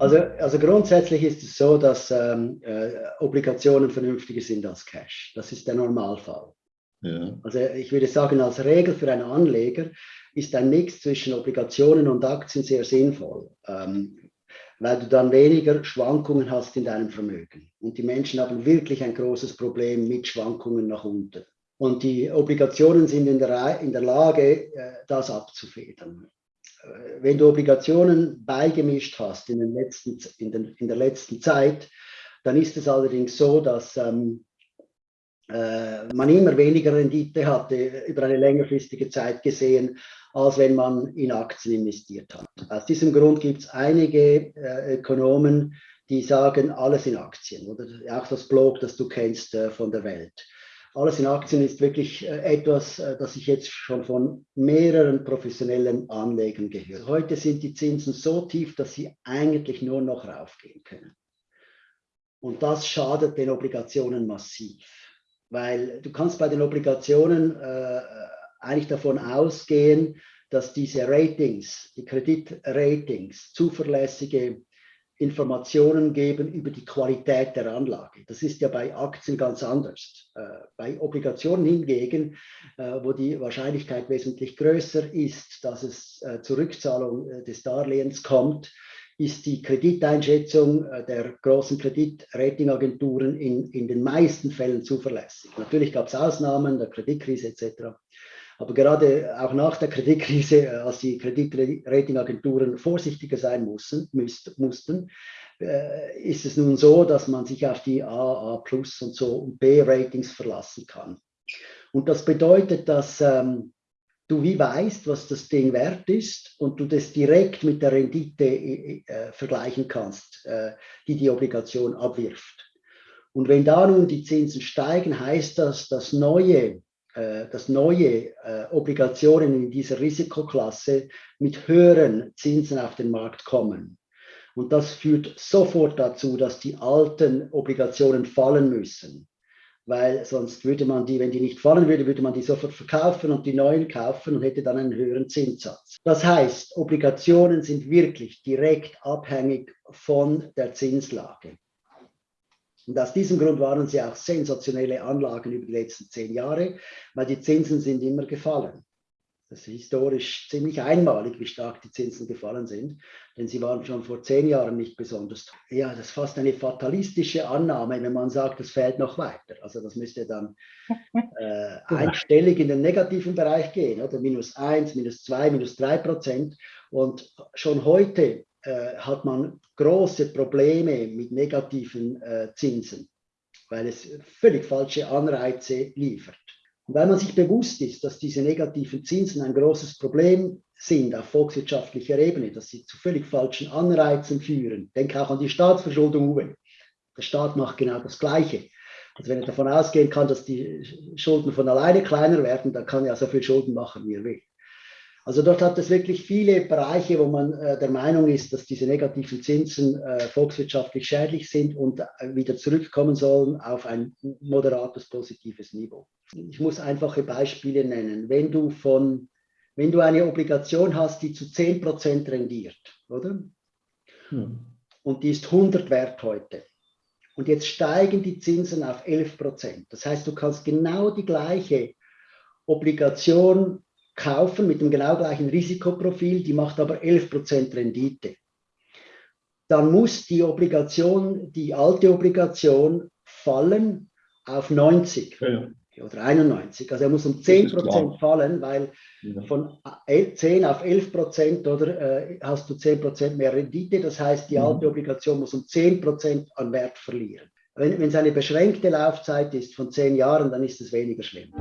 also grundsätzlich ist es so, dass ähm, äh, Obligationen vernünftiger sind als Cash. Das ist der Normalfall. Ja. Also ich würde sagen, als Regel für einen Anleger ist ein Mix zwischen Obligationen und Aktien sehr sinnvoll, ähm, weil du dann weniger Schwankungen hast in deinem Vermögen. Und die Menschen haben wirklich ein großes Problem mit Schwankungen nach unten. Und die Obligationen sind in der, in der Lage, äh, das abzufedern. Äh, wenn du Obligationen beigemischt hast in, den letzten, in, den, in der letzten Zeit, dann ist es allerdings so, dass ähm, äh, man immer weniger Rendite hatte über eine längerfristige Zeit gesehen, als wenn man in Aktien investiert hat. Aus diesem Grund gibt es einige äh, Ökonomen, die sagen, alles in Aktien oder auch das Blog, das du kennst äh, von der Welt. Alles in Aktien ist wirklich äh, etwas, äh, das ich jetzt schon von mehreren professionellen Anlegern gehört. Heute sind die Zinsen so tief, dass sie eigentlich nur noch raufgehen können. Und das schadet den Obligationen massiv, weil du kannst bei den Obligationen äh, eigentlich davon ausgehen, dass diese Ratings, die Kreditratings, zuverlässige Informationen geben über die Qualität der Anlage. Das ist ja bei Aktien ganz anders. Äh, bei Obligationen hingegen, äh, wo die Wahrscheinlichkeit wesentlich größer ist, dass es äh, zur Rückzahlung des Darlehens kommt, ist die Krediteinschätzung der großen Kreditratingagenturen in, in den meisten Fällen zuverlässig. Natürlich gab es Ausnahmen, der Kreditkrise etc. Aber gerade auch nach der Kreditkrise, als die Kreditratingagenturen vorsichtiger sein mussten, mussten äh, ist es nun so, dass man sich auf die A, A Plus und so und B-Ratings verlassen kann. Und das bedeutet, dass ähm, du wie weißt, was das Ding wert ist und du das direkt mit der Rendite äh, äh vergleichen kannst, äh, die die Obligation abwirft. Und wenn da nun die Zinsen steigen, heißt das, dass neue dass neue äh, Obligationen in dieser Risikoklasse mit höheren Zinsen auf den Markt kommen. Und das führt sofort dazu, dass die alten Obligationen fallen müssen. Weil sonst würde man die, wenn die nicht fallen würde, würde man die sofort verkaufen und die neuen kaufen und hätte dann einen höheren Zinssatz. Das heißt, Obligationen sind wirklich direkt abhängig von der Zinslage. Und aus diesem Grund waren sie auch sensationelle Anlagen über die letzten zehn Jahre, weil die Zinsen sind immer gefallen. Das ist historisch ziemlich einmalig, wie stark die Zinsen gefallen sind, denn sie waren schon vor zehn Jahren nicht besonders. Ja, das ist fast eine fatalistische Annahme, wenn man sagt, es fällt noch weiter. Also das müsste dann äh, einstellig in den negativen Bereich gehen, oder minus eins, minus zwei, minus drei Prozent. Und schon heute äh, hat man große Probleme mit negativen äh, Zinsen, weil es völlig falsche Anreize liefert. Und weil man sich bewusst ist, dass diese negativen Zinsen ein großes Problem sind auf volkswirtschaftlicher Ebene, dass sie zu völlig falschen Anreizen führen. Denke auch an die Staatsverschuldung, Uwe. Der Staat macht genau das Gleiche. Also wenn er davon ausgehen kann, dass die Schulden von alleine kleiner werden, dann kann er so viel Schulden machen, wie er will. Also dort hat es wirklich viele Bereiche, wo man äh, der Meinung ist, dass diese negativen Zinsen äh, volkswirtschaftlich schädlich sind und äh, wieder zurückkommen sollen auf ein moderates positives Niveau. Ich muss einfache Beispiele nennen. Wenn du von wenn du eine Obligation hast, die zu 10% rendiert, oder? Hm. Und die ist 100 wert heute. Und jetzt steigen die Zinsen auf 11%. Das heißt, du kannst genau die gleiche Obligation kaufen mit dem genau gleichen Risikoprofil, die macht aber 11% Rendite. Dann muss die Obligation, die alte Obligation fallen auf 90 ja. oder 91. Also er muss um 10% fallen, weil ja. von 10 auf 11% oder äh, hast du 10% mehr Rendite. Das heißt, die mhm. alte Obligation muss um 10% an Wert verlieren. Wenn, wenn es eine beschränkte Laufzeit ist von 10 Jahren, dann ist es weniger schlimm.